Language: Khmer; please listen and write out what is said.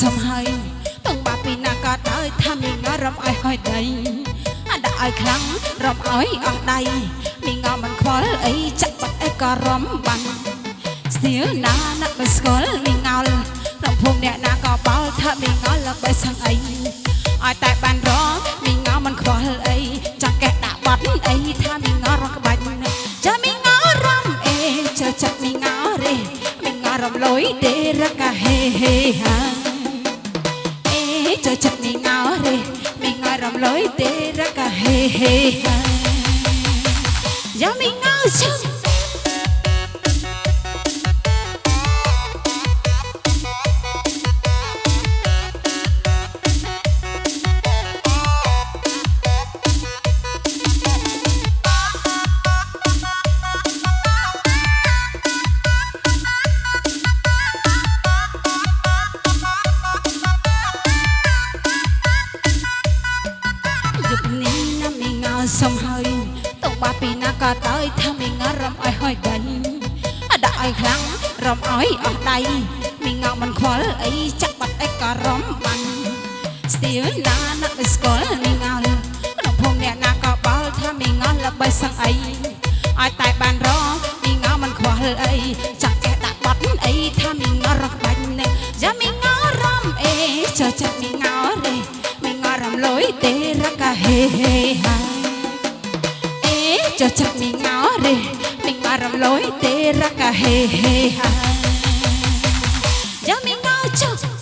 សំហើយតងបាពីណាក៏ដោយថាមីងរំឲ្យហើយដីអាដាក់ឲ្យខ្លាំងរំឲ្យអស់ដៃមីងមិនខ្វល់អីចាក់បាត់អីក៏រំបានស្ទៀលណាណាក់មិនស្គាល់មីងល់ក្នុងភូមិអ្នកណាក៏បោលថាមីងល់ល្បីសឹងអីឲ្យតែបានរងមីងមិនខ្វល់អីចាក់កេះដាក់បាត់អីថាមីងរំក្បាច់ចាមីងរំអេចើចាក់មីងរេមីងរំលុយទេរកាហេហេហា កាហេហេហាយ៉ាមី ក៏ដោយថាមីងើរំឲ្យហើយដៃអដាក់ឲ្យខ្លាំងរំឲ្យអស់ដៃមីងើមិនខ្វល់អីចាក់បាត់អីក៏រំបានស្ទៀលណាណាក់ស្គាល់មីងើក្នុងភូមិអ្នកណាក៏បោលថាមីងើល្បីសឹងអីឲ្យតែ អេចុះចាក់មីងរេមីងរំលុយទេរកាហេហេហាយ៉ាមីងចុះ